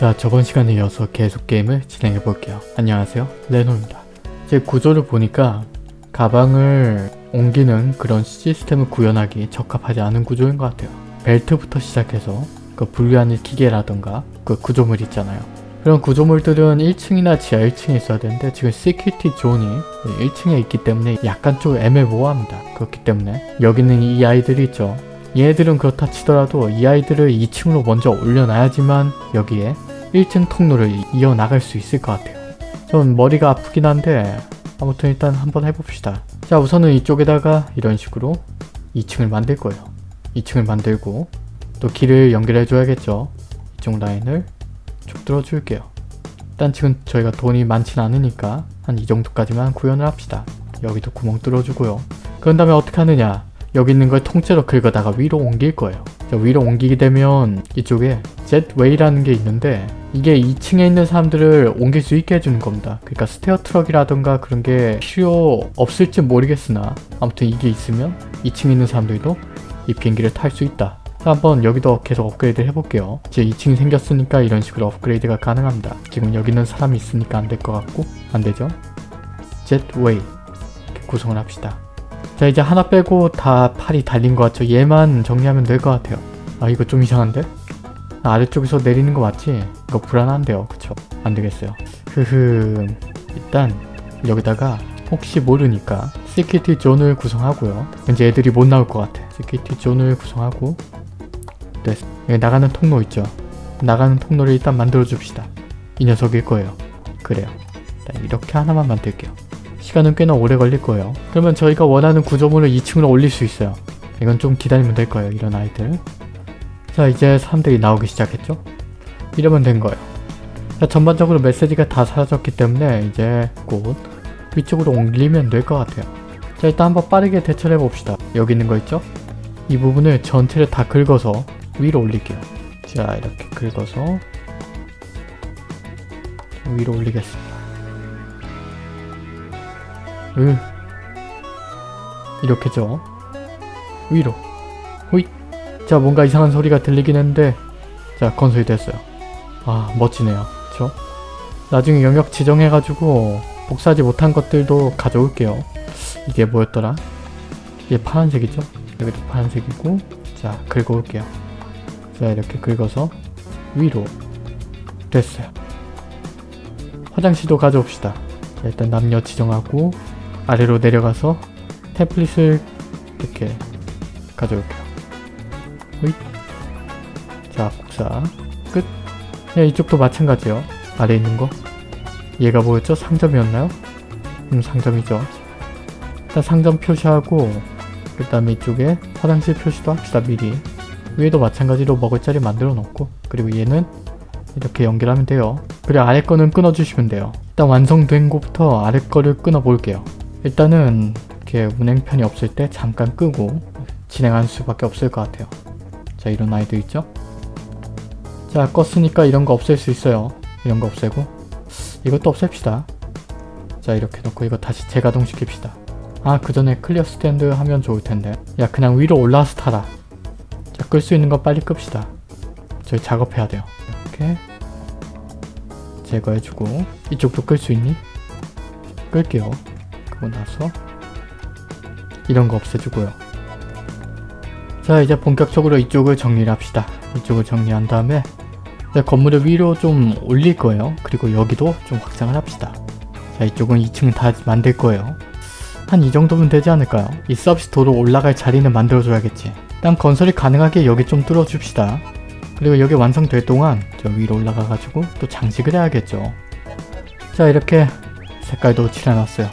자 저번 시간에 이어서 계속 게임을 진행해 볼게요. 안녕하세요 레노입니다. 제 구조를 보니까 가방을 옮기는 그런 시스템을 구현하기 적합하지 않은 구조인 것 같아요. 벨트부터 시작해서 그 분류하는 기계라던가 그 구조물 있잖아요. 그런 구조물들은 1층이나 지하 1층에 있어야 되는데 지금 security zone이 1층에 있기 때문에 약간 좀 애매모호합니다. 그렇기 때문에 여기는 이 아이들이 있죠. 얘네들은 그렇다 치더라도 이 아이들을 2층으로 먼저 올려놔야지만 여기에 1층 통로를 이어나갈 수 있을 것 같아요. 좀 머리가 아프긴 한데 아무튼 일단 한번 해봅시다. 자 우선은 이쪽에다가 이런 식으로 2층을 만들 거예요. 2층을 만들고 또 길을 연결해 줘야겠죠. 이쪽 라인을 쭉 들어줄게요. 일단 지금 저희가 돈이 많진 않으니까 한 이 정도까지만 구현을 합시다. 여기도 구멍 뚫어주고요. 그런 다음에 어떻게 하느냐 여기 있는 걸 통째로 긁어다가 위로 옮길 거예요. 자, 위로 옮기게 되면 이쪽에 jetway라는 게 있는데 이게 2층에 있는 사람들을 옮길 수 있게 해주는 겁니다. 그러니까 stair truck이라던가 그런 게 필요 없을지 모르겠으나 아무튼 이게 있으면 2층에 있는 사람들도 이 비행기를 탈 수 있다. 자, 한번 여기도 계속 업그레이드 해볼게요. 이제 2층이 생겼으니까 이런 식으로 업그레이드가 가능합니다. 지금 여기는 사람이 있으니까 안 될 것 같고 안 되죠? jetway 이렇게 구성을 합시다. 자 이제 하나 빼고 다 팔이 달린 것 같죠? 얘만 정리하면 될 것 같아요. 아 이거 좀 이상한데? 아래쪽에서 내리는 거 맞지? 이거 불안한데요 그쵸? 안 되겠어요. 흐흐 일단 여기다가 혹시 모르니까 security zone을 구성하고요. 이제 애들이 못 나올 것 같아. security zone을 구성하고 됐어. 여기 나가는 통로 있죠? 나가는 통로를 일단 만들어 줍시다. 이 녀석일 거예요. 그래요. 이렇게 하나만 만들게요. 시간은 꽤나 오래 걸릴 거예요. 그러면 저희가 원하는 구조물을 2층으로 올릴 수 있어요. 이건 좀 기다리면 될 거예요. 이런 아이들. 자 이제 사람들이 나오기 시작했죠? 이러면 된 거예요. 자 전반적으로 메시지가 다 사라졌기 때문에 이제 곧 위쪽으로 옮기면 될 것 같아요. 자 일단 한번 빠르게 대처를 해봅시다. 여기 있는 거 있죠? 이 부분을 전체를 다 긁어서 위로 올릴게요. 자 이렇게 긁어서 위로 올리겠습니다. 으 이렇게죠. 위로 호잇 자 뭔가 이상한 소리가 들리긴 했는데 자 건설이 됐어요. 아 멋지네요. 그쵸? 나중에 영역 지정해가지고 복사하지 못한 것들도 가져올게요. 이게 뭐였더라? 이게 파란색이죠? 여기도 파란색이고 자 긁어올게요. 자 이렇게 긁어서 위로 됐어요. 화장실도 가져옵시다. 자, 일단 남녀 지정하고 아래로 내려가서 템플릿을 이렇게 가져올게요. 호잇. 자 복사 끝. 네, 이쪽도 마찬가지요. 아래 있는 거. 얘가 뭐였죠? 상점이었나요? 음 상점이죠. 일단 상점 표시하고 그 다음에 이쪽에 화장실 표시도 합시다 미리. 위에도 마찬가지로 먹을 자리 만들어 놓고 그리고 얘는 이렇게 연결하면 돼요. 그리고 아래 거는 끊어주시면 돼요. 일단 완성된 곳부터 아래 거를 끊어 볼게요. 일단은 이렇게 운행편이 없을 때 잠깐 끄고 진행할 수밖에 없을 것 같아요. 자 이런 아이들 있죠? 자 껐으니까 이런 거 없앨 수 있어요. 이런 거 없애고 이것도 없앱시다. 자 이렇게 놓고 이거 다시 재가동 시킵시다. 아 그 전에 clear stand 하면 좋을 텐데 야 그냥 위로 올라와서 타라. 자 끌 수 있는 거 빨리 끕시다. 저희 작업해야 돼요. 이렇게 제거해주고 이쪽도 끌 수 있니? 끌게요. 그러고 나서 이런 거 없애주고요. 자 이제 본격적으로 이쪽을 정리를 합시다. 이쪽을 정리한 다음에 건물을 위로 좀 올릴 거예요. 그리고 여기도 좀 확장을 합시다. 자 이쪽은 2층 다 만들 거예요. 한 이 정도면 되지 않을까요? 이 서비스 도로 올라갈 자리는 만들어줘야겠지. 일단 건설이 가능하게 여기 좀 뚫어줍시다. 그리고 여기 완성될 동안 저 위로 올라가가지고 또 장식을 해야겠죠. 자 이렇게 색깔도 칠해놨어요.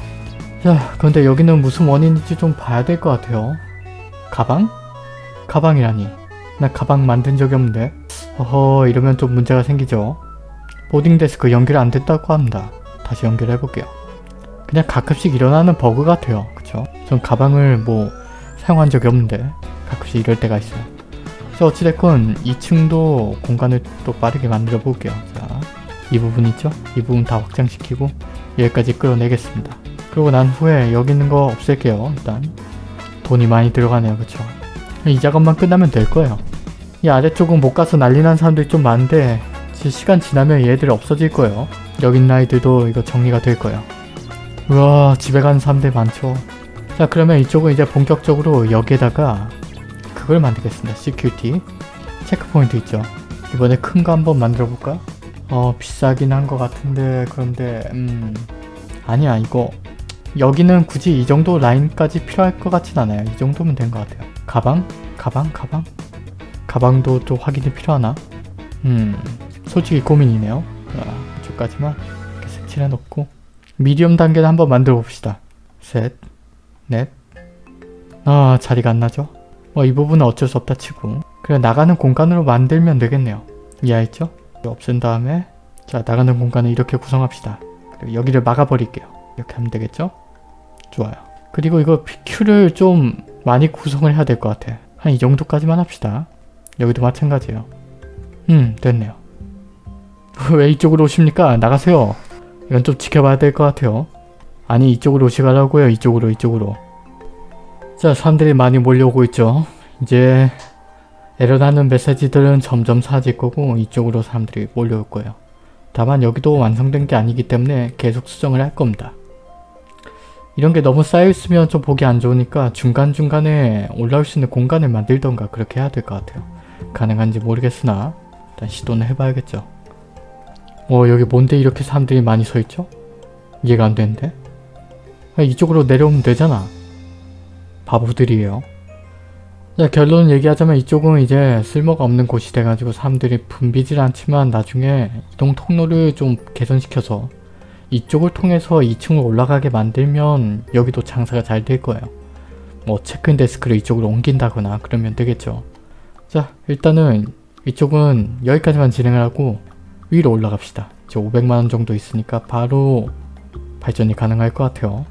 자 근데 여기는 무슨 원인인지 좀 봐야 될 것 같아요. 가방? 가방이라니. 나 가방 만든 적이 없는데. 어허 이러면 좀 문제가 생기죠. 보딩 데스크 연결 안 됐다고 합니다. 다시 연결해볼게요. 그냥 가끔씩 일어나는 버그 같아요. 그쵸? 전 가방을 뭐 사용한 적이 없는데 가끔씩 이럴 때가 있어요. 자 어찌됐건 2층도 공간을 또 빠르게 만들어 볼게요. 자, 이 부분 있죠? 이 부분 다 확장시키고 여기까지 끌어내겠습니다. 그러고 난 후에 여기 있는 거 없앨게요. 일단 돈이 많이 들어가네요. 그쵸? 이 작업만 끝나면 될 거예요. 이 아래쪽은 못 가서 난리 난 사람들이 좀 많은데 시간 지나면 얘들 없어질 거예요. 여기 있는 아이들도 이거 정리가 될 거예요. 우와 집에 가는 사람들 많죠. 자 그러면 이쪽은 이제 본격적으로 여기에다가 그걸 만들겠습니다. security 체크포인트 있죠. 이번에 큰 거 한번 만들어 볼까? 어 비싸긴 한 것 같은데 그런데 음 아니야 이거 여기는 굳이 이 정도 라인까지 필요할 것 같진 않아요. 이 정도면 된 것 같아요. 가방? 가방? 가방? 가방도 또 확인이 필요하나? 음 솔직히 고민이네요. 자, 이쪽까지만 이렇게 색칠해 놓고 미디엄 단계를 한번 만들어 봅시다. 셋, 넷. 아 자리가 안 나죠? 뭐 이 부분은 어쩔 수 없다 치고 그래 나가는 공간으로 만들면 되겠네요. 이해했죠? 없앤 다음에 자 나가는 공간을 이렇게 구성합시다. 그리고 여기를 막아버릴게요. 이렇게 하면 되겠죠? 좋아요. 그리고 이거 PQ를 좀 많이 구성을 해야 될 것 같아. 한 이 정도까지만 합시다. 여기도 마찬가지예요. 음 됐네요. 왜 이쪽으로 오십니까? 나가세요. 이건 좀 지켜봐야 될 것 같아요. 아니 이쪽으로 오시라고요. 이쪽으로 이쪽으로. 자 사람들이 많이 몰려오고 있죠. 이제 에러나는 메시지들은 점점 사라질 거고 이쪽으로 사람들이 몰려올 거예요. 다만 여기도 완성된 게 아니기 때문에 계속 수정을 할 겁니다. 이런 게 너무 쌓여있으면 좀 보기 안 좋으니까 중간중간에 올라올 수 있는 공간을 만들던가 그렇게 해야 될 것 같아요. 가능한지 모르겠으나 일단 시도는 해봐야겠죠. 어 여기 뭔데 이렇게 사람들이 많이 서있죠? 이해가 안 되는데? 아, 이쪽으로 내려오면 되잖아. 바보들이에요. 자 결론 얘기하자면 이쪽은 이제 쓸모가 없는 곳이 돼가지고 사람들이 붐비질 않지만 나중에 이동 통로를 좀 개선시켜서 이쪽을 통해서 2층으로 올라가게 만들면 여기도 장사가 잘 될 거예요. 뭐 체크인 데스크를 이쪽으로 옮긴다거나 그러면 되겠죠. 자 일단은 이쪽은 여기까지만 진행을 하고 위로 올라갑시다. 이제 500만원 정도 있으니까 바로 발전이 가능할 것 같아요.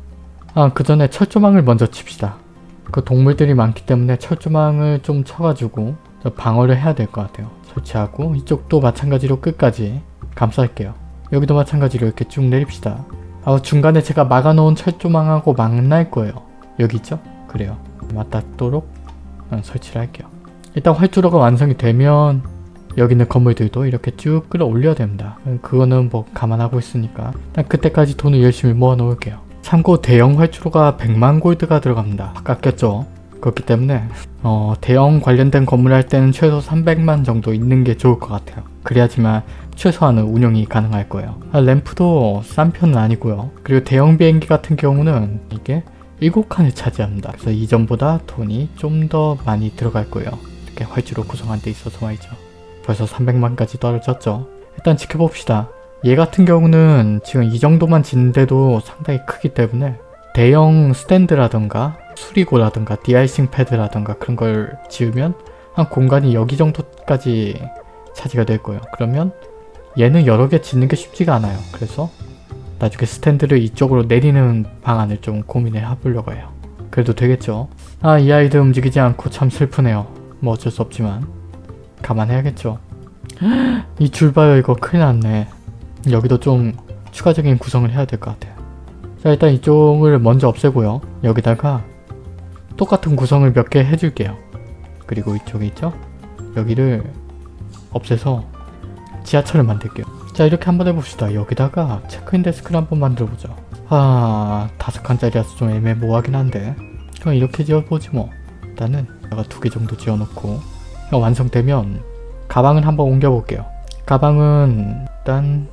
아 그 전에 철조망을 먼저 칩시다. 그 동물들이 많기 때문에 철조망을 좀 쳐가지고 방어를 해야 될 것 같아요. 설치하고 이쪽도 마찬가지로 끝까지 감쌀게요. 여기도 마찬가지로 이렇게 쭉 내립시다. 아 중간에 제가 막아놓은 철조망하고 만날 거예요. 여기 있죠? 그래요. 맞닿도록 설치를 할게요. 일단 활주로가 완성이 되면 여기 있는 건물들도 이렇게 쭉 끌어올려야 됩니다. 그거는 뭐 감안하고 있으니까 일단 그때까지 돈을 열심히 모아 놓을게요. 참고 대형 활주로가 100만 골드가 들어갑니다. 깎였죠? 그렇기 때문에 어, 대형 관련된 건물 할 때는 최소 300만 정도 있는 게 좋을 것 같아요. 그래야지만 최소한의 운영이 가능할 거예요. 아, 램프도 싼 편은 아니고요. 그리고 대형 비행기 같은 경우는 이게 7칸을 차지합니다. 그래서 이전보다 돈이 좀 더 많이 들어갈 거예요. 이렇게 활주로 구성한 데 있어서 말이죠. 벌써 300만까지 떨어졌죠. 일단 지켜봅시다. 얘 같은 경우는 지금 이 정도만 짓는데도 상당히 크기 때문에 대형 스탠드라던가 수리고라던가 디아이싱 패드라던가 그런 걸 지으면 한 공간이 여기 정도까지 차지가 될 거예요. 그러면 얘는 여러 개 짓는 게 쉽지가 않아요. 그래서 나중에 스탠드를 이쪽으로 내리는 방안을 좀 고민해 해보려고 해요. 그래도 되겠죠? 아 이 아이들 움직이지 않고 참 슬프네요. 뭐 어쩔 수 없지만 감안해야겠죠. 이 줄 봐요 이거 큰일 났네. 여기도 좀 추가적인 구성을 해야 될 것 같아요. 자 일단 이쪽을 먼저 없애고요. 여기다가 똑같은 구성을 몇 개 해줄게요. 그리고 이쪽에 있죠? 여기를 없애서 지하철을 만들게요. 자 이렇게 한번 해봅시다. 여기다가 체크인 데스크를 한번 만들어보죠. 아 다섯 칸짜리라서 좀 애매모호하긴 한데 그럼 이렇게 지어보지 뭐. 일단은 내가 두 개 정도 지어놓고 완성되면 가방을 한번 옮겨볼게요. 가방은 일단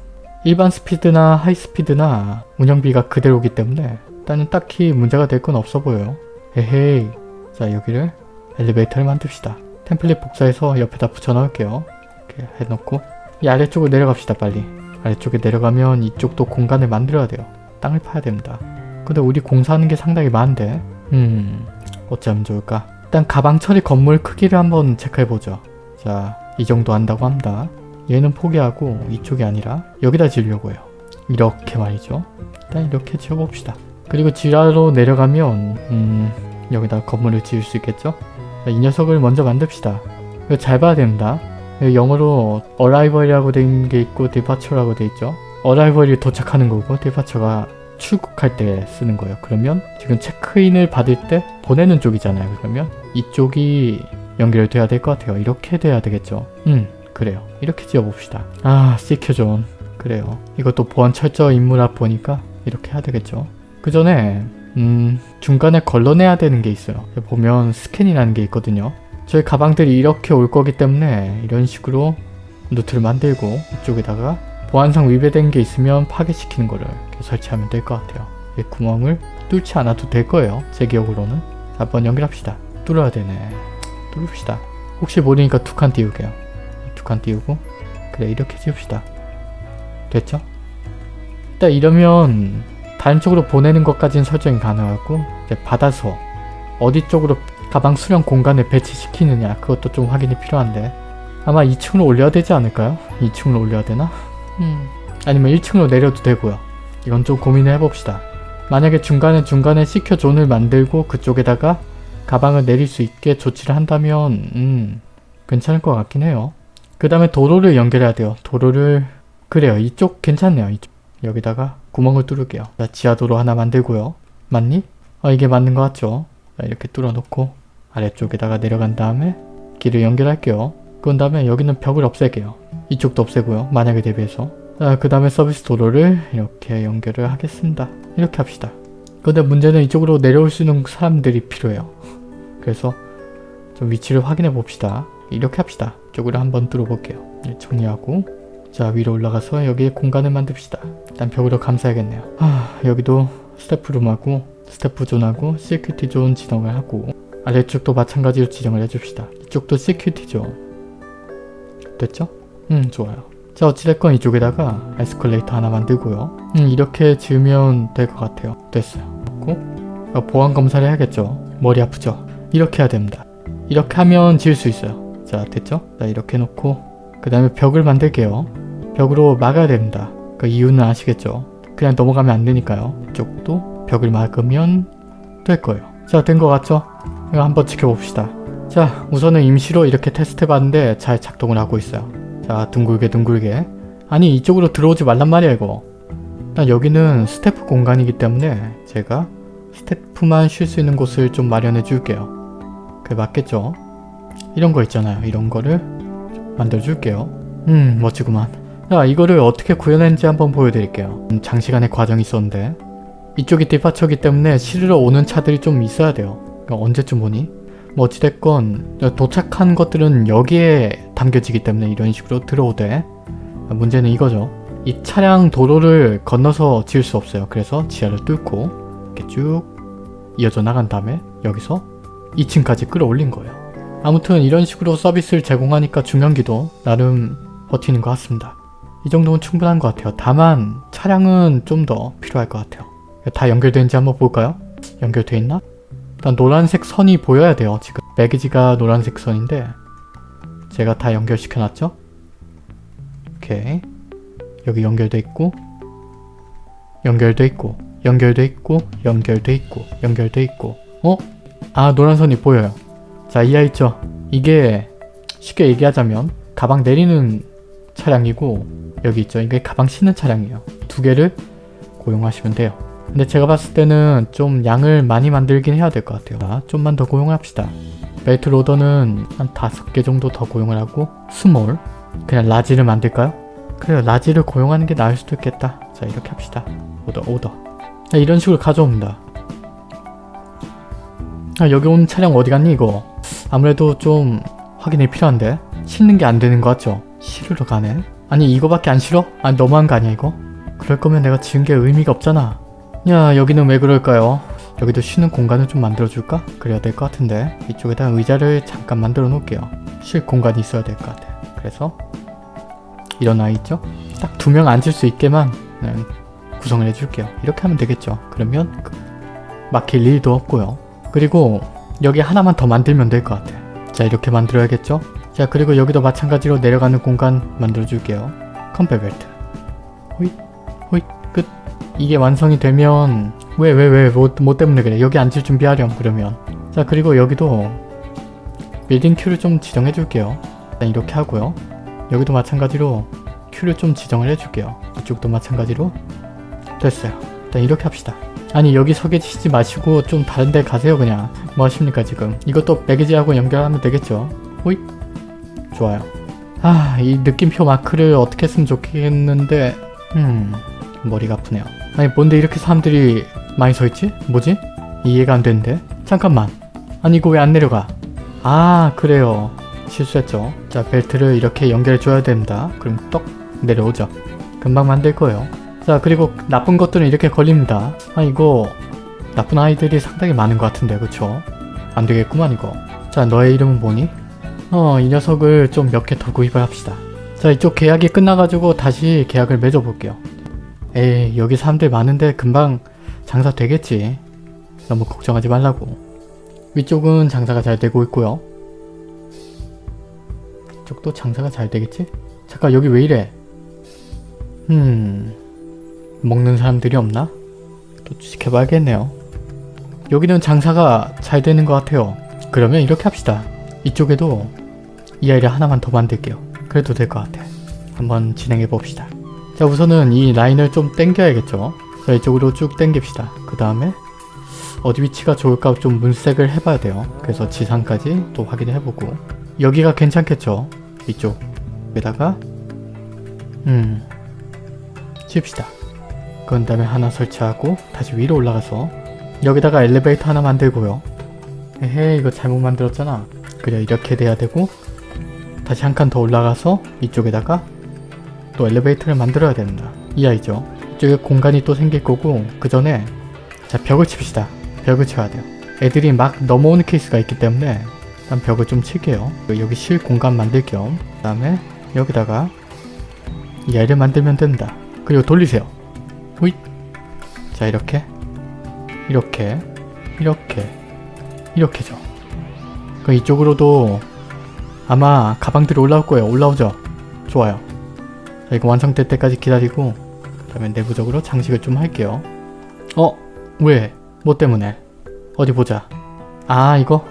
일반 스피드나 하이스피드나 운영비가 그대로기 때문에 일단은 딱히 문제가 될 건 없어 보여요. 에헤이 자 여기를 엘리베이터를 만듭시다. 템플릿 복사해서 옆에다 붙여 넣을게요. 이렇게 해놓고 이 아래쪽으로 내려갑시다 빨리. 아래쪽에 내려가면 이쪽도 공간을 만들어야 돼요. 땅을 파야 됩니다. 근데 우리 공사하는 게 상당히 많은데 음 어쩌면 좋을까? 일단 가방 처리 건물 크기를 한번 체크해보죠. 자, 이 정도 한다고 합니다. 얘는 포기하고 이쪽이 아니라 여기다 지으려고 해요. 이렇게 말이죠. 일단 이렇게 지어봅시다. 그리고 지하로 내려가면 음, 여기다 건물을 지을 수 있겠죠? 자, 이 녀석을 먼저 만듭시다. 이거 잘 봐야 됩니다. 영어로 arrival이라고 된 게 있고 departure라고 돼 있죠. arrival이 도착하는 거고 departure가 출국할 때 쓰는 거예요. 그러면 지금 체크인을 받을 때 보내는 쪽이잖아요. 그러면 이쪽이 연결돼야 될 것 같아요. 이렇게 돼야 되겠죠. 음, 그래요. 이렇게 지어봅시다. 아 시켜존. 그래요. 이것도 보안 철저 인물아 보니까 이렇게 해야 되겠죠. 그 전에 음 중간에 걸러내야 되는 게 있어요. 보면 스캔이라는 게 있거든요. 저희 가방들이 이렇게 올 거기 때문에 이런 식으로 노트를 만들고 이쪽에다가 보안상 위배된 게 있으면 파괴시키는 거를 설치하면 될 것 같아요. 이 구멍을 뚫지 않아도 될 거예요. 제 기억으로는. 자, 한번 연결합시다. 뚫어야 되네. 뚫읍시다. 혹시 모르니까 두 칸 띄우게요. 두 칸 띄우고 그래 이렇게 지읍시다. 됐죠? 일단 이러면 다른 쪽으로 보내는 것까지는 설정이 가능하고 이제 받아서 어디 쪽으로 가방 수령 공간에 배치시키느냐 그것도 좀 확인이 필요한데 아마 2층으로 올려야 되지 않을까요? 2층으로 올려야 되나? 음. 아니면 1층으로 내려도 되고요. 이건 좀 고민을 해봅시다. 만약에 중간에 중간에 시켜 존을 만들고 그쪽에다가 가방을 내릴 수 있게 조치를 한다면 음 괜찮을 것 같긴 해요. 그 다음에 도로를 연결해야 돼요. 도로를 그래요. 이쪽 괜찮네요. 이쪽. 여기다가 구멍을 뚫을게요. 자, 지하도로 하나 만들고요. 맞니? 아 이게 맞는 것 같죠? 자, 이렇게 뚫어놓고 아래쪽에다가 내려간 다음에 길을 연결할게요. 그런 다음에 여기는 벽을 없앨게요. 이쪽도 없애고요. 만약에 대비해서. 자, 그 다음에 서비스 도로를 이렇게 연결을 하겠습니다. 이렇게 합시다. 근데 문제는 이쪽으로 내려올 수 있는 사람들이 필요해요. 그래서 좀 위치를 확인해 봅시다. 이렇게 합시다. 이쪽으로 한번 뚫어볼게요. 네, 정리하고 자 위로 올라가서 여기에 공간을 만듭시다. 일단 벽으로 감싸야겠네요. 아 여기도 스태프룸하고 스태프존하고 시큐티 존 지정을 하고 아래쪽도 마찬가지로 지정을 해줍시다. 이쪽도 security zone 됐죠? 음 좋아요. 자 어찌됐건 이쪽에다가 에스컬레이터 하나 만들고요. 음 이렇게 지으면 될 것 같아요. 됐어요. 그리고 보안 검사를 해야겠죠. 머리 아프죠? 이렇게 해야 됩니다. 이렇게 하면 지을 수 있어요. 자 됐죠? 자 이렇게 놓고 그 다음에 벽을 만들게요. 벽으로 막아야 됩니다. 그 이유는 아시겠죠? 그냥 넘어가면 안 되니까요. 이쪽도 벽을 막으면 될 거예요. 자 된 것 같죠? 이거 한번 지켜봅시다. 자 우선은 임시로 이렇게 테스트 해봤는데 잘 작동을 하고 있어요. 자 둥글게 둥글게. 아니 이쪽으로 들어오지 말란 말이야 이거. 일단 여기는 스태프 공간이기 때문에 제가 스태프만 쉴 수 있는 곳을 좀 마련해 줄게요. 그게 맞겠죠? 이런 거 있잖아요. 이런 거를 만들어 줄게요. 음 멋지구만. 자 이거를 어떻게 구현했는지 한번 보여드릴게요. 음, 장시간의 과정이 있었는데. 이쪽이 디파처기 때문에 실으러 오는 차들이 좀 있어야 돼요 그러니까 언제쯤 오니? 뭐 어찌됐건 도착한 것들은 여기에 담겨지기 때문에 이런 식으로 들어오되 문제는 이거죠. 이 차량 도로를 건너서 지을 수 없어요. 그래서 지하를 뚫고 이렇게 쭉 이어져 나간 다음에 여기서 2층까지 끌어올린 거예요. 아무튼 이런 식으로 서비스를 제공하니까 중형기도 나름 버티는 것 같습니다. 이 정도면 충분한 것 같아요. 다만 차량은 좀 더 필요할 것 같아요. 다 연결되는지 한번 볼까요? 연결돼 있나? 일단 노란색 선이 보여야 돼요. 지금 매기지가 노란색 선인데 제가 다 연결시켜 놨죠? 오케이 여기 연결돼 있고 연결돼 있고 연결돼 있고 연결돼 있고 연결돼 있고 어? 아 노란 선이 보여요. 자 이해 있죠? 이게 쉽게 얘기하자면 가방 내리는 차량이고 여기 있죠? 이게 가방 싣는 차량이에요. 두 개를 고용하시면 돼요. 근데 제가 봤을 때는 좀 양을 많이 만들긴 해야 될 것 같아요. 자, 좀만 더 고용을 합시다. belt loader는 한 다섯 개 정도 더 고용을 하고 small 그냥 large를 만들까요? 그래요 large를 고용하는 게 나을 수도 있겠다. 자 이렇게 합시다. 오더 오더 자, 이런 식으로 가져옵니다. 아 여기 온 차량 어디 갔니 이거? 아무래도 좀 확인이 필요한데 실는 게 안 되는 거 같죠? 실으러 가네? 아니 이거밖에 안 실어? 아니 너무한 거 아니야 이거? 그럴 거면 내가 지은 게 의미가 없잖아. 야 여기는 왜 그럴까요? 여기도 쉬는 공간을 좀 만들어줄까? 그래야 될 것 같은데 이쪽에다 의자를 잠깐 만들어 놓을게요. 쉴 공간이 있어야 될 것 같아. 그래서 이런 아이 있죠? 딱 두 명 앉을 수 있게만 네, 구성을 해줄게요. 이렇게 하면 되겠죠. 그러면 그 막힐 일도 없고요. 그리고 여기 하나만 더 만들면 될 것 같아. 자 이렇게 만들어야겠죠? 자 그리고 여기도 마찬가지로 내려가는 공간 만들어줄게요. 컨베이어 벨트. 이게 완성이 되면 왜 왜왜 뭐, 뭐 때문에 그래? 여기 앉을 준비하렴 그러면. 자 그리고 여기도 boarding queue를 좀 지정해 줄게요. 일단 이렇게 하고요. 여기도 마찬가지로 queue를 좀 지정을 해줄게요. 이쪽도 마찬가지로. 됐어요. 일단 이렇게 합시다. 아니 여기 서 계시지 마시고 좀 다른 데 가세요 그냥. 뭐 하십니까 지금? 이것도 매개지하고 연결하면 되겠죠? 호잇. 좋아요. 아, 이 느낌표 마크를 어떻게 했으면 좋겠는데 음, 머리가 아프네요. 아니 뭔데 이렇게 사람들이 많이 서있지? 뭐지? 이해가 안 되는데? 잠깐만. 아니 이거 왜 안 내려가? 아 그래요. 실수했죠. 자 벨트를 이렇게 연결해 줘야 됩니다. 그럼 떡 내려오죠. 금방 만들 거예요. 자 그리고 나쁜 것들은 이렇게 걸립니다. 아 이거 나쁜 아이들이 상당히 많은 것 같은데 그쵸? 안 되겠구만 이거. 자 너의 이름은 뭐니? 어 이 녀석을 좀 몇 개 더 구입을 합시다. 자 이쪽 계약이 끝나가지고 다시 계약을 맺어볼게요. 에이 여기 사람들 많은데 금방 장사 되겠지. 너무 걱정하지 말라고. 위쪽은 장사가 잘 되고 있고요. 이쪽도 장사가 잘 되겠지? 잠깐 여기 왜 이래? 음... 먹는 사람들이 없나? 또 지켜봐야겠네요. 여기는 장사가 잘 되는 것 같아요. 그러면 이렇게 합시다. 이쪽에도 이 아이를 하나만 더 만들게요. 그래도 될 것 같아. 한번 진행해 봅시다. 자 우선은 이 라인을 좀 당겨야겠죠. 자 이쪽으로 쭉 당깁시다. 그 다음에 어디 위치가 좋을까 좀 문색을 해봐야 돼요. 그래서 지상까지 또 확인을 해보고 여기가 괜찮겠죠? 이쪽에다가 음 칩시다. 그런 다음에 하나 설치하고 다시 위로 올라가서 여기다가 엘리베이터 하나 만들고요. 에헤 이거 잘못 만들었잖아. 그래 이렇게 돼야 되고 다시 한 칸 더 올라가서 이쪽에다가 또 엘리베이터를 만들어야 된다. 이 아이죠. 이쪽에 공간이 또 생길 거고 그 전에 자 벽을 칩시다. 벽을 쳐야 돼요. 애들이 막 넘어오는 케이스가 있기 때문에 일단 벽을 좀 칠게요. 여기 실 공간 만들 겸 그 다음에 여기다가 이 아이를 만들면 된다. 그리고 돌리세요. 호잇 자 이렇게 이렇게 이렇게 이렇게죠. 그 이쪽으로도 아마 가방들이 올라올 거예요. 올라오죠? 좋아요. 자 이거 완성될 때까지 기다리고 그 다음에 내부적으로 장식을 좀 할게요. 어? 왜? 뭐 때문에? 어디 보자. 아 이거?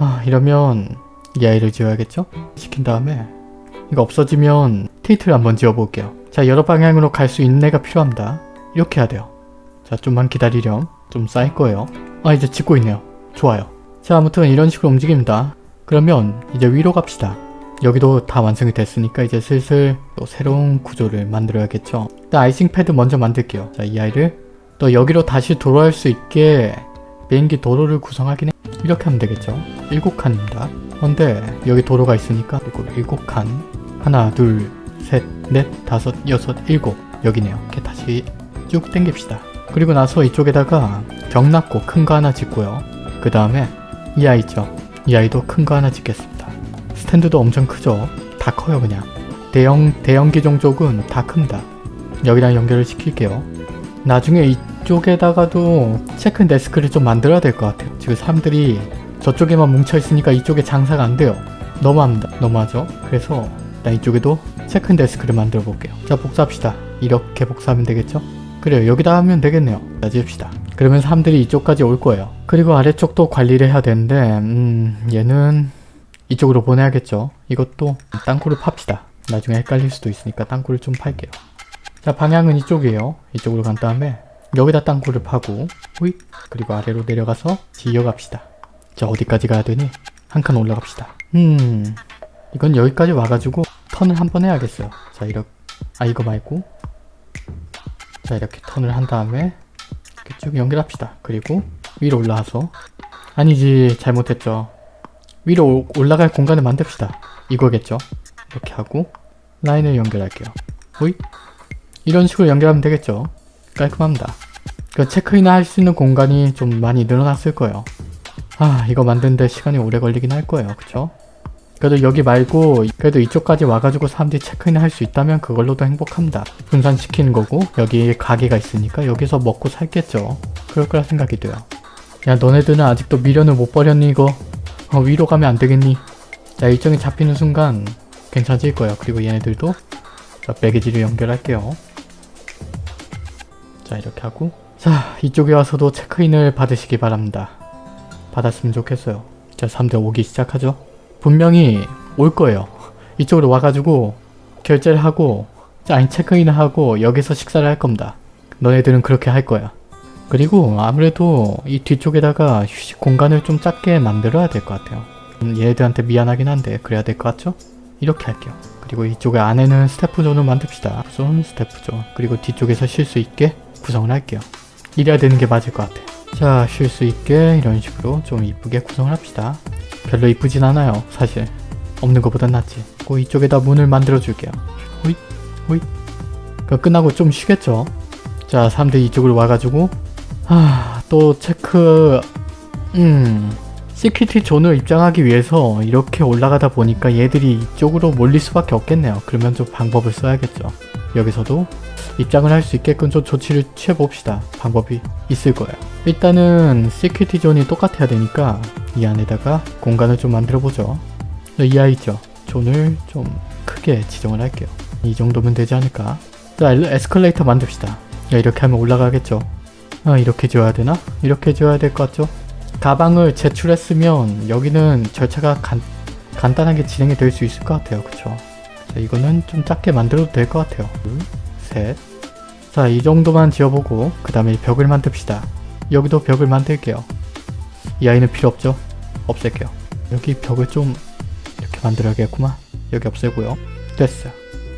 아 이러면 이 아이를 지어야겠죠? 시킨 다음에 이거 없어지면 테이트를 한번 지어볼게요. 자 여러 방향으로 갈 수 있는 애가 필요합니다. 이렇게 해야 돼요. 자 좀만 기다리렴. 좀 쌓일 거예요. 아 이제 짓고 있네요. 좋아요. 자 아무튼 이런 식으로 움직입니다. 그러면 이제 위로 갑시다. 여기도 다 완성이 됐으니까 이제 슬슬 또 새로운 구조를 만들어야겠죠. 일단 아이싱 패드 먼저 만들게요. 자 이 아이를 또 여기로 다시 돌아올 수 있게 비행기 도로를 구성하긴 해. 이렇게 하면 되겠죠. 7칸입니다. 그런데 여기 도로가 있으니까 그리고 7칸 하나 둘 셋 넷 다섯 여섯 일곱 여기네요. 이렇게 다시 쭉 당깁시다. 그리고 나서 이쪽에다가 벽 낳고 큰 거 하나 짓고요. 그 다음에 이 아이 있죠. 이 아이도 큰 거 하나 짓겠습니다. 스탠드도 엄청 크죠? 다 커요 그냥. 대형, 대형 기종 쪽은 다 큽니다. 여기랑 연결을 시킬게요. 나중에 이쪽에다가도 체크 데스크를 좀 만들어야 될 것 같아요. 지금 사람들이 저쪽에만 뭉쳐있으니까 이쪽에 장사가 안 돼요. 너무합니다. 너무하죠? 그래서 일단 이쪽에도 체크 데스크를 만들어 볼게요. 자 복사합시다. 이렇게 복사하면 되겠죠? 그래요. 여기다 하면 되겠네요. 자 지읍시다. 그러면 사람들이 이쪽까지 올 거예요. 그리고 아래쪽도 관리를 해야 되는데 음 얘는 이쪽으로 보내야겠죠. 이것도 땅굴을 팝시다. 나중에 헷갈릴 수도 있으니까 땅굴을 좀 팔게요. 자 방향은 이쪽이에요. 이쪽으로 간 다음에 여기다 땅굴을 파고 후잇 그리고 아래로 내려가서 지어갑시다. 자 어디까지 가야 되니? 한 칸 올라갑시다. 음 이건 여기까지 와가지고 턴을 한 번 해야겠어요. 자 이렇게 아 이거 말고 자 이렇게 턴을 한 다음에 이렇게 쭉 연결합시다. 그리고 위로 올라와서 아니지 잘못했죠. 위로 오- 올라갈 공간을 만듭시다. 이거겠죠? 이렇게 하고 라인을 연결할게요. 호잇 이런 식으로 연결하면 되겠죠? 깔끔합니다. 그 체크인을 할 수 있는 공간이 좀 많이 늘어났을 거예요. 아 이거 만드는데 시간이 오래 걸리긴 할 거예요. 그쵸? 그래도 여기 말고 그래도 이쪽까지 와가지고 사람들이 체크인을 할 수 있다면 그걸로도 행복합니다. 분산시키는 거고 여기 가게가 있으니까 여기서 먹고 살겠죠. 그럴 거라 생각이 돼요. 야 너네들은 아직도 미련을 못 버렸니 이거? 어, 위로 가면 안 되겠니? 자 일정이 잡히는 순간 괜찮아질 거예요. 그리고 얘네들도 자 매개지를 연결할게요. 자 이렇게 하고 자 이쪽에 와서도 체크인을 받으시기 바랍니다. 받았으면 좋겠어요. 자 사람들 오기 시작하죠. 분명히 올 거예요. 이쪽으로 와가지고 결제를 하고 자 아니 체크인을 하고 여기서 식사를 할 겁니다. 너네들은 그렇게 할 거야. 그리고 아무래도 이 뒤쪽에다가 휴식 공간을 좀 작게 만들어야 될 것 같아요. 음, 얘네들한테 미안하긴 한데 그래야 될 것 같죠? 이렇게 할게요. 그리고 이쪽에 안에는 staff zone을 만듭시다. Zone, staff zone. 그리고 뒤쪽에서 쉴 수 있게 구성을 할게요. 이래야 되는 게 맞을 것 같아. 자, 쉴 수 있게 이런 식으로 좀 이쁘게 구성을 합시다. 별로 이쁘진 않아요, 사실. 없는 것보단 낫지. 그 이쪽에다 문을 만들어 줄게요. 호잇, 호잇. 그 끝나고 좀 쉬겠죠? 자, 사람들이 이쪽으로 와가지고 하, 또 체크... 음... security zone을 입장하기 위해서 이렇게 올라가다 보니까 얘들이 이쪽으로 몰릴 수밖에 없겠네요. 그러면 좀 방법을 써야겠죠. 여기서도 입장을 할 수 있게끔 좀 조치를 취해봅시다. 방법이 있을 거예요. 일단은 security zone이 똑같아야 되니까 이 안에다가 공간을 좀 만들어보죠. 이 아이 있죠? 존을 좀 크게 지정을 할게요. 이 정도면 되지 않을까? 자, 에스컬레이터 만듭시다. 야, 이렇게 하면 올라가겠죠? 아, 이렇게 지어야 되나? 이렇게 지어야 될 것 같죠? 가방을 제출했으면 여기는 절차가 간, 간단하게 진행이 될 수 있을 것 같아요. 그쵸? 자, 이거는 좀 작게 만들어도 될 것 같아요. 둘, 셋. 자, 이 정도만 지어보고 그 다음에 벽을 만듭시다. 여기도 벽을 만들게요. 이 아이는 필요 없죠? 없앨게요. 여기 벽을 좀 이렇게 만들어야겠구만. 여기 없애고요. 됐어요.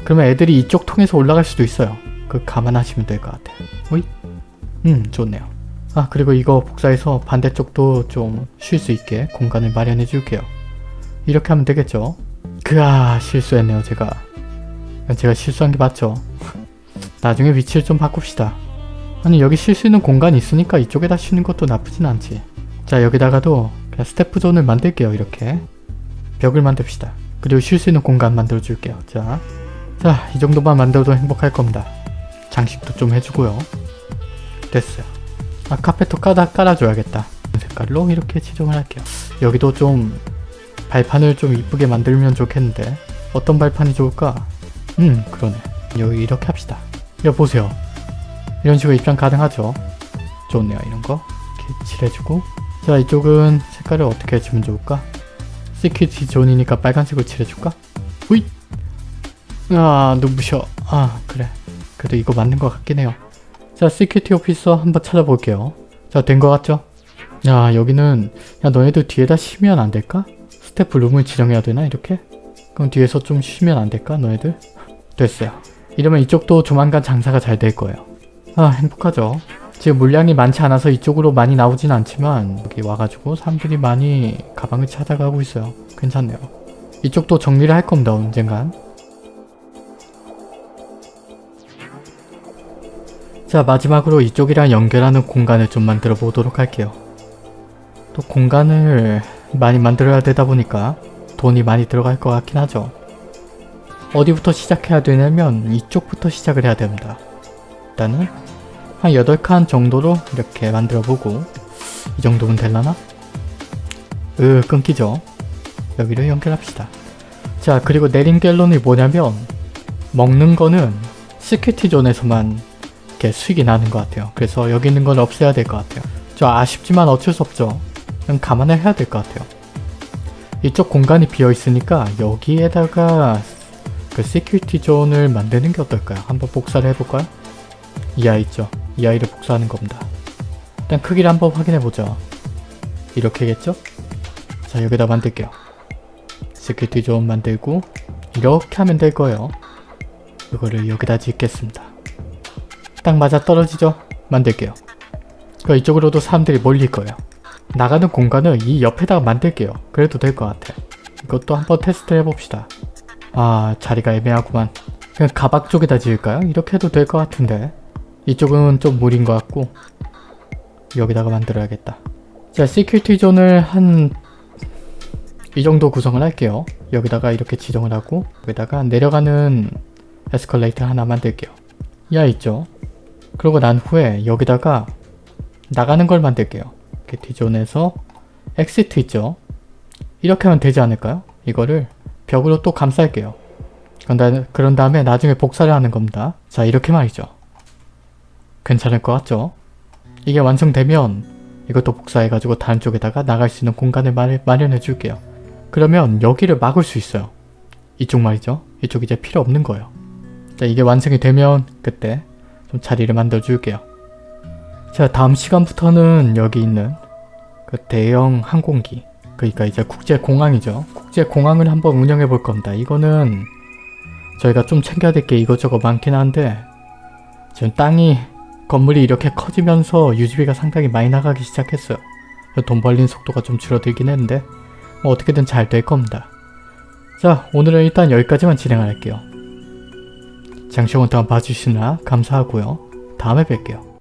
그러면 애들이 이쪽 통해서 올라갈 수도 있어요. 그 감안하시면 될 것 같아요. 오이? 음, 좋네요. 아, 그리고 이거 복사해서 반대쪽도 좀 쉴 수 있게 공간을 마련해 줄게요. 이렇게 하면 되겠죠? 그아, 실수했네요, 제가. 제가 실수한 게 맞죠? 나중에 위치를 좀 바꿉시다. 아니, 여기 쉴 수 있는 공간이 있으니까 이쪽에다 쉬는 것도 나쁘진 않지. 자, 여기다가도 그냥 스태프 존을 만들게요, 이렇게. 벽을 만듭시다. 그리고 쉴 수 있는 공간 만들어 줄게요. 자, 자, 이 정도만 만들어도 행복할 겁니다. 장식도 좀 해주고요. 됐어요. 아, 카펫도 까다 깔아줘야겠다. 색깔로 이렇게 지정을 할게요. 여기도 좀 발판을 좀 이쁘게 만들면 좋겠는데 어떤 발판이 좋을까? 음, 그러네. 여기 이렇게 합시다. 여기 보세요. 이런 식으로 입장 가능하죠? 좋네요, 이런 거. 이렇게 칠해주고 자, 이쪽은 색깔을 어떻게 해주면 좋을까? security zone이니까 빨간색으로 칠해줄까? 후잇! 아, 눈부셔. 아, 그래. 그래도 이거 맞는 것 같긴 해요. 자, security officer 한번 찾아볼게요. 자, 된 것 같죠? 야, 여기는 야, 너희들 뒤에다 쉬면 안 될까? 스태프 룸을 지정해야 되나, 이렇게? 그럼 뒤에서 좀 쉬면 안 될까, 너희들? 됐어요. 이러면 이쪽도 조만간 장사가 잘 될 거예요. 아, 행복하죠? 지금 물량이 많지 않아서 이쪽으로 많이 나오진 않지만 여기 와가지고 사람들이 많이 가방을 찾아가고 있어요. 괜찮네요. 이쪽도 정리를 할 겁니다, 언젠간. 자 마지막으로 이쪽이랑 연결하는 공간을 좀 만들어 보도록 할게요. 또 공간을 많이 만들어야 되다 보니까 돈이 많이 들어갈 것 같긴 하죠. 어디부터 시작해야 되냐면 이쪽부터 시작을 해야 됩니다. 일단은 한 8칸 정도로 이렇게 만들어 보고 이 정도면 될라나? 으 끊기죠. 여기를 연결합시다. 자 그리고 내린 갤런이 뭐냐면 먹는 거는 시큐티 존에서만 이렇게 수익이 나는 것 같아요. 그래서 여기 있는 건 없애야 될 것 같아요. 저 아쉽지만 어쩔 수 없죠. 그냥 감안을 해야 될 것 같아요. 이쪽 공간이 비어 있으니까 여기에다가 그 security zone을 만드는 게 어떨까요? 한번 복사를 해볼까요? 이 아이 있죠? 이 아이를 복사하는 겁니다. 일단 크기를 한번 확인해보죠. 이렇게겠죠? 자 여기다 만들게요. security zone 만들고 이렇게 하면 될 거예요. 이거를 여기다 짓겠습니다. 딱 맞아 떨어지죠? 만들게요. 그 이쪽으로도 사람들이 몰릴 거예요. 나가는 공간을 이 옆에다가 만들게요. 그래도 될 것 같아. 이것도 한번 테스트 해봅시다. 아 자리가 애매하구만. 그냥 바깥 쪽에다 지을까요? 이렇게 해도 될 것 같은데. 이쪽은 좀 무리인 것 같고 여기다가 만들어야겠다. 자 security zone을 한 이 정도 구성을 할게요. 여기다가 이렇게 지정을 하고 여기다가 내려가는 에스컬레이터 하나 만들게요. 야 있죠? 그러고 난 후에 여기다가 나가는 걸 만들게요. 이렇게 D zone에서 exit 있죠? 이렇게 하면 되지 않을까요? 이거를 벽으로 또 감쌀게요. 그런 다음에 나중에 복사를 하는 겁니다. 자 이렇게 말이죠. 괜찮을 것 같죠? 이게 완성되면 이것도 복사해가지고 다른 쪽에다가 나갈 수 있는 공간을 마련해 줄게요. 그러면 여기를 막을 수 있어요. 이쪽 말이죠. 이쪽 이제 필요 없는 거예요. 자 이게 완성이 되면 그때 좀 자리를 만들어 줄게요. 자 다음 시간부터는 여기 있는 그 대형 항공기 그러니까 이제 국제공항이죠. 국제공항을 한번 운영해 볼 겁니다. 이거는 저희가 좀 챙겨야 될 게 이것저것 많긴 한데 지금 땅이 건물이 이렇게 커지면서 유지비가 상당히 많이 나가기 시작했어요. 돈 벌린 속도가 좀 줄어들긴 했는데 뭐 어떻게든 잘 될 겁니다. 자 오늘은 일단 여기까지만 진행할게요. 장시간 동안 봐주시느라 감사하고요. 다음에 뵐게요.